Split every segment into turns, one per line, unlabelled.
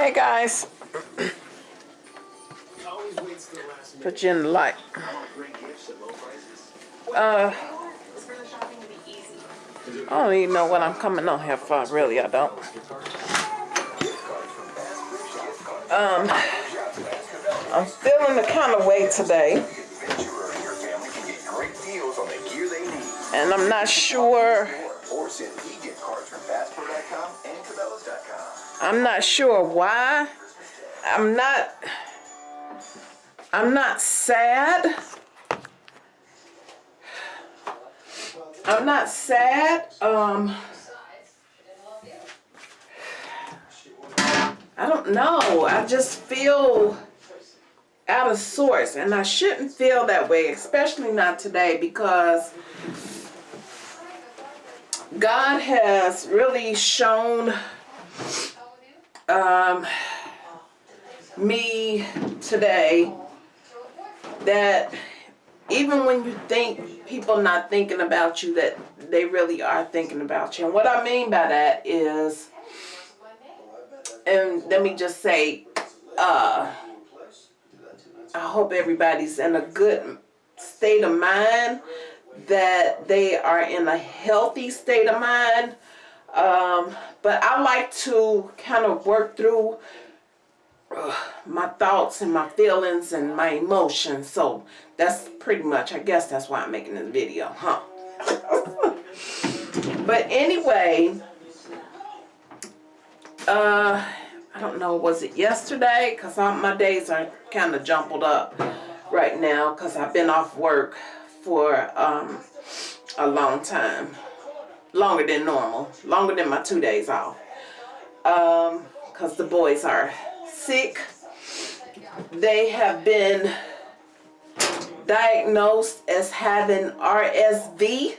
Hey guys. Put you in the light. Uh, I don't even know what I'm coming on here for. Really, I don't. Um, I'm feeling the kind of way today. And I'm not sure. I'm not sure why. I'm not. I'm not sad. I'm not sad. Um, I don't know. I just feel out of sorts, and I shouldn't feel that way, especially not today, because God has really shown um, me today that even when you think people not thinking about you, that they really are thinking about you. And what I mean by that is, and let me just say, uh, I hope everybody's in a good state of mind, that they are in a healthy state of mind. Um, but I like to kind of work through uh, my thoughts and my feelings and my emotions. So that's pretty much, I guess that's why I'm making this video, huh? but anyway, uh, I don't know, was it yesterday? Because my days are kind of jumbled up right now because I've been off work for um, a long time. Longer than normal. Longer than my two days off. Um, Because the boys are sick. They have been diagnosed as having RSV.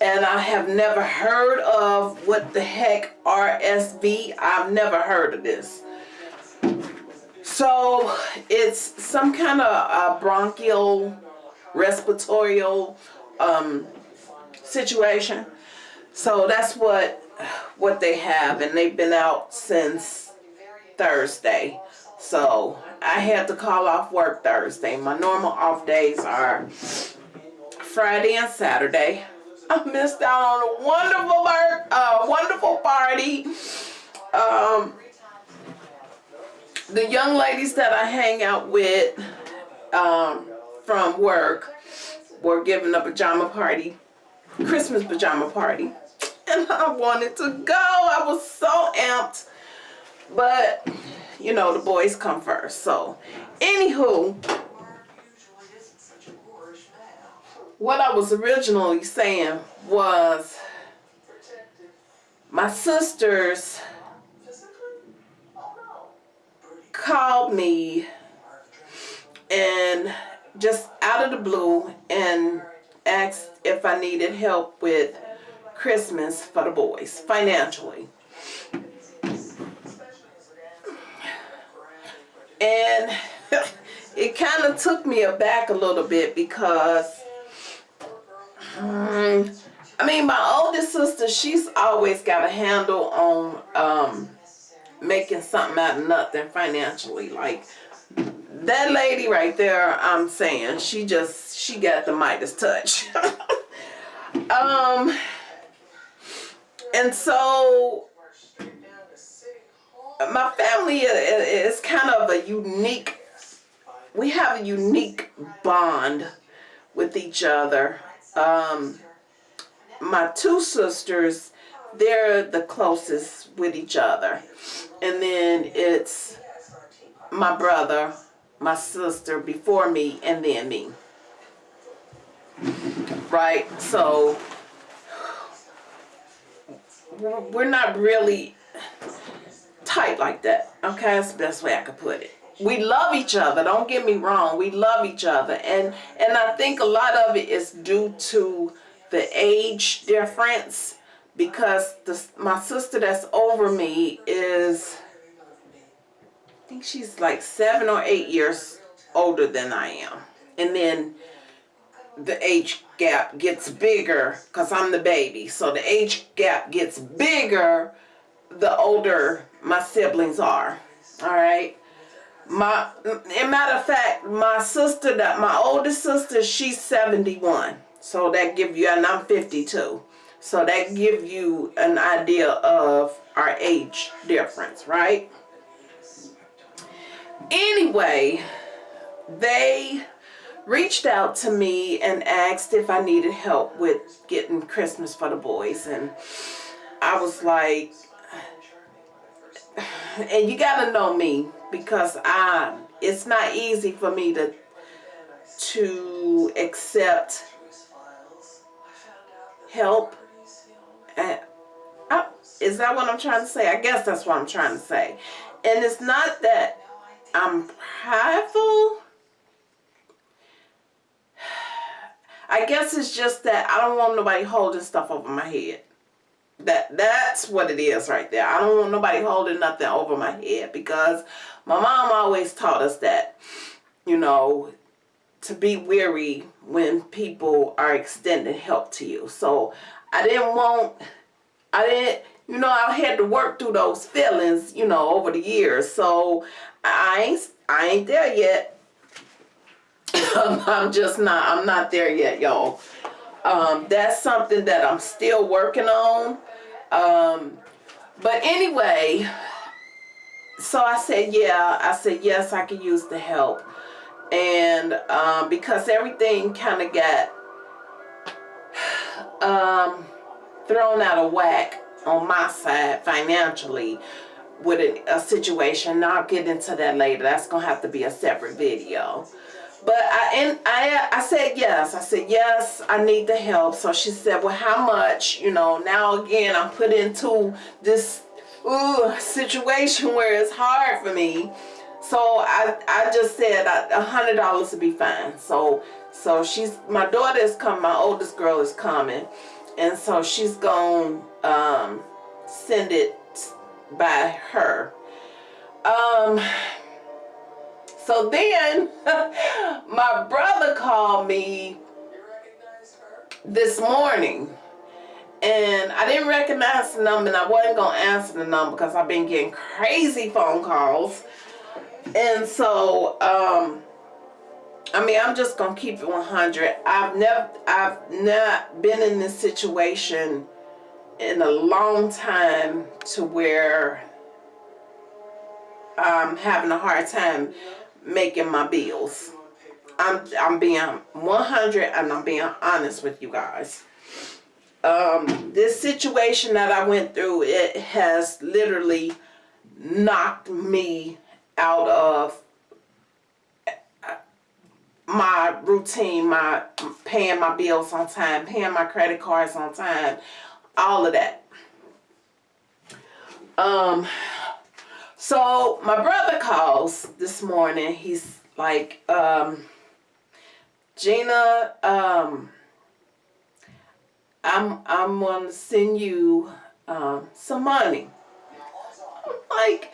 And I have never heard of what the heck RSV. I've never heard of this. So it's some kind of uh, bronchial respiratory um, situation. So that's what what they have and they've been out since Thursday. So I had to call off work Thursday. My normal off days are Friday and Saturday. I missed out on a wonderful uh, wonderful party. Um, the young ladies that I hang out with um, from work were giving a pajama party, Christmas pajama party. And I wanted to go. I was so amped. But, you know, the boys come first. So, anywho, what I was originally saying was my sisters called me and just out of the blue and asked if I needed help with Christmas for the boys financially. And it kind of took me aback a little bit because um, I mean my oldest sister she's always got a handle on um, making something out of nothing financially like that lady right there I'm saying she just she got the Midas touch. Um and so my family is kind of a unique we have a unique bond with each other. Um my two sisters they're the closest with each other. And then it's my brother my sister before me and then me. Right? So we're not really tight like that okay? That's the best way I could put it. We love each other don't get me wrong we love each other. And and I think a lot of it is due to the age difference because the, my sister that's over me is think she's like seven or eight years older than I am and then the age gap gets bigger because I'm the baby so the age gap gets bigger the older my siblings are. All right. My, in matter of fact, my sister, that my oldest sister, she's 71. So that give you, and I'm 52. So that give you an idea of our age difference, right? Anyway, they reached out to me and asked if I needed help with getting Christmas for the boys. And I was like, and you gotta know me because I, it's not easy for me to, to accept help. I, is that what I'm trying to say? I guess that's what I'm trying to say. And it's not that I'm prideful. I guess it's just that I don't want nobody holding stuff over my head. That That's what it is right there. I don't want nobody holding nothing over my head because my mom always taught us that, you know, to be weary when people are extending help to you. So I didn't want, I didn't, you know, I had to work through those feelings, you know, over the years. So I ain't, I ain't there yet. I'm just not, I'm not there yet, y'all. Um, that's something that I'm still working on. Um, but anyway, so I said, yeah, I said, yes, I can use the help. And um, because everything kind of got um, thrown out of whack on my side financially with a, a situation. I'll get into that later. That's going to have to be a separate video. But I, and I, I said yes. I said, yes, I need the help. So she said, well, how much? You know, now again, I'm put into this ooh, situation where it's hard for me. So I, I just said a hundred dollars would be fine. So, so she's, my daughter is coming, my oldest girl is coming. And so she's going um, send it by her. Um, so then my brother called me this morning and I didn't recognize the number and I wasn't going to answer the number because I've been getting crazy phone calls. And so, um, I mean, I'm just going to keep it 100. I've never, I've not been in this situation in a long time to where I'm having a hard time making my bills. I'm, I'm being 100 and I'm being honest with you guys um, this situation that I went through, it has literally knocked me out of my routine, my paying my bills on time, paying my credit cards on time, all of that. Um, so my brother calls this morning. He's like, um, Gina, um, I'm I'm gonna send you um, some money. I'm like,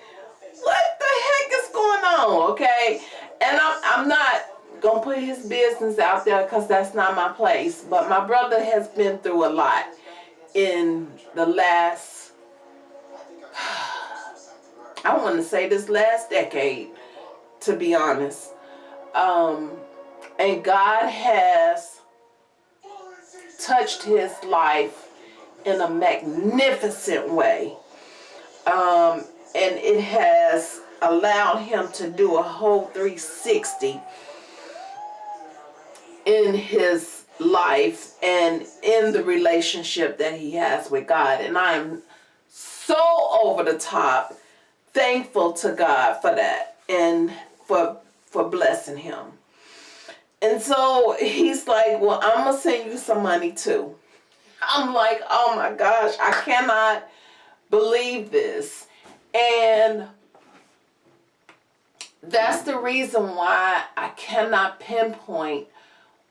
what the heck is going on? Okay, and I'm I'm not gonna put his business out there because that's not my place. But my brother has been through a lot in the last. I want to say this last decade, to be honest. Um, and God has touched his life in a magnificent way. Um, and it has allowed him to do a whole 360 in his life and in the relationship that he has with God. And I'm so over the top thankful to God for that and for for blessing him. And so he's like, well, I'm going to send you some money too. I'm like, oh my gosh, I cannot believe this. And that's the reason why I cannot pinpoint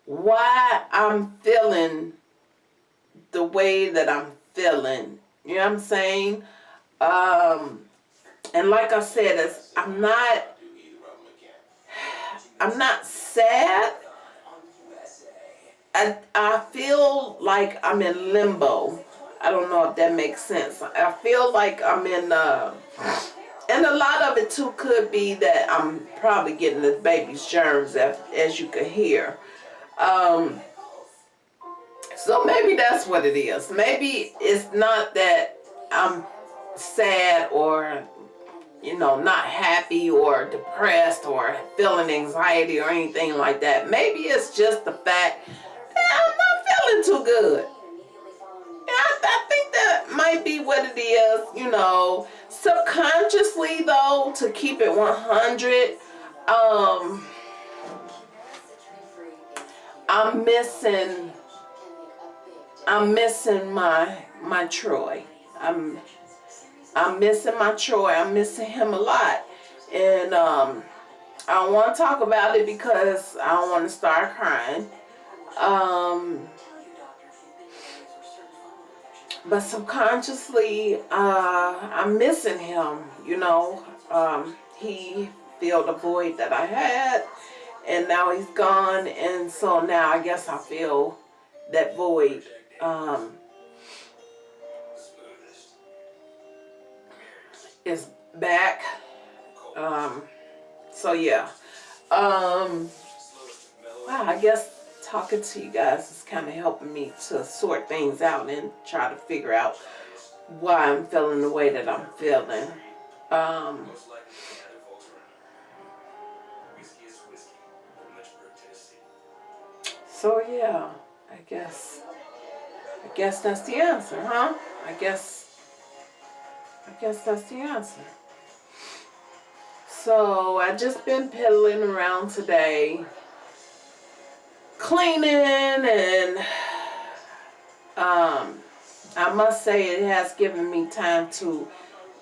why I'm feeling the way that I'm feeling. You know what I'm saying? Um, and like I said, I'm not, I'm not sad I, I feel like I'm in limbo. I don't know if that makes sense. I feel like I'm in, uh, and a lot of it too could be that I'm probably getting the baby's germs, as, as you can hear. Um, so maybe that's what it is. Maybe it's not that I'm sad or you know, not happy or depressed or feeling anxiety or anything like that. Maybe it's just the fact that I'm not feeling too good. I, I think that might be what it is, you know. Subconsciously, though, to keep it 100, um, I'm missing, I'm missing my, my Troy. I'm I'm missing my Troy. I'm missing him a lot. And um, I don't want to talk about it because I don't want to start crying. Um, but subconsciously, uh, I'm missing him, you know. Um, he filled a void that I had, and now he's gone, and so now I guess I feel that void. Um, is back. Um, so yeah. Um, wow, I guess talking to you guys is kind of helping me to sort things out and try to figure out why I'm feeling the way that I'm feeling. So yeah, I guess, I guess that's the answer, huh? I guess I guess that's the answer. So I just been piddling around today, cleaning and um, I must say it has given me time to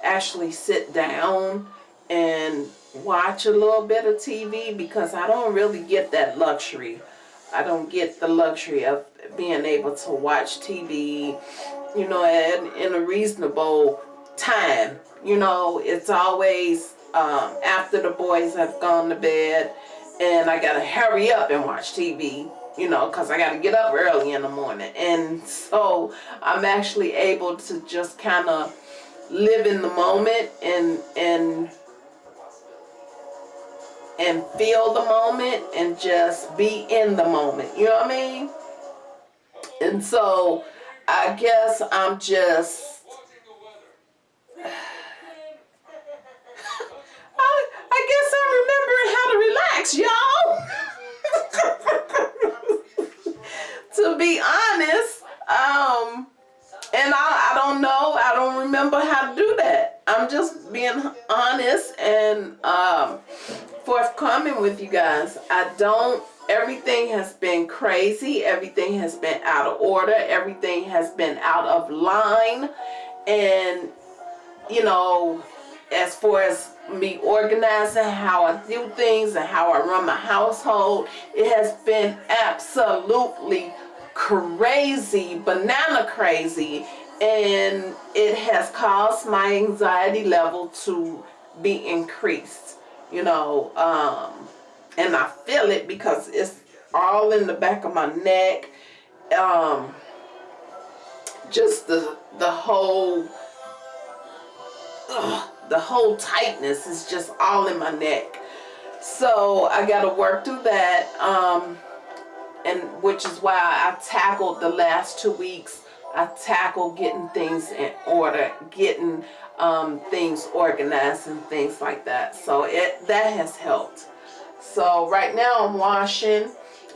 actually sit down and watch a little bit of TV because I don't really get that luxury. I don't get the luxury of being able to watch TV, you know, in, in a reasonable time. You know, it's always um, after the boys have gone to bed and I got to hurry up and watch TV, you know, because I got to get up early in the morning. And so I'm actually able to just kind of live in the moment and, and, and feel the moment and just be in the moment. You know what I mean? And so I guess I'm just I, guess I'm remembering how to relax, y'all. to be honest, um, and I, I don't know, I don't remember how to do that. I'm just being honest and um, forthcoming with you guys. I don't, everything has been crazy. Everything has been out of order. Everything has been out of line. And, you know, as far as me organizing how I do things and how I run my household. It has been absolutely crazy, banana crazy, and it has caused my anxiety level to be increased, you know, um, and I feel it because it's all in the back of my neck, um, just the, the whole, ugh, the whole tightness is just all in my neck. So I got to work through that, um, and which is why I tackled the last two weeks. I tackle getting things in order, getting um, things organized and things like that. So it that has helped. So right now I'm washing.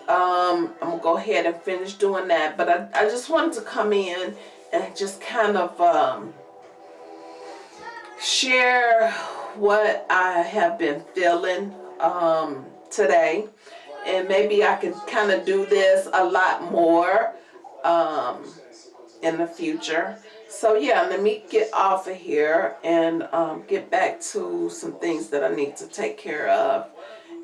Um, I'm gonna go ahead and finish doing that. But I, I just wanted to come in and just kind of um, share what I have been feeling um, today. And maybe I can kind of do this a lot more um, in the future. So yeah, let me get off of here and um, get back to some things that I need to take care of.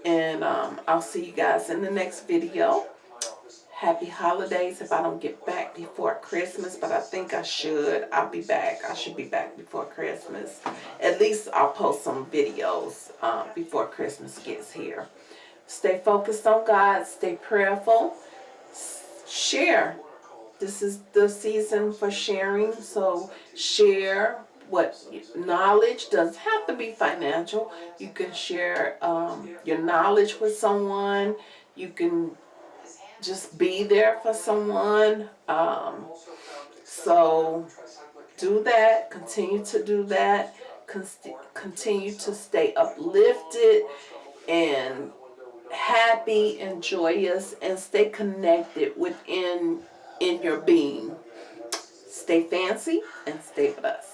And um, I'll see you guys in the next video happy holidays if I don't get back before Christmas, but I think I should. I'll be back. I should be back before Christmas. At least I'll post some videos uh, before Christmas gets here. Stay focused on God. Stay prayerful. Share. This is the season for sharing. So share what knowledge doesn't have to be financial. You can share um, your knowledge with someone. You can just be there for someone. Um, so do that. Continue to do that. Con- continue to stay uplifted and happy and joyous and stay connected within in your being. Stay fancy and stay with us.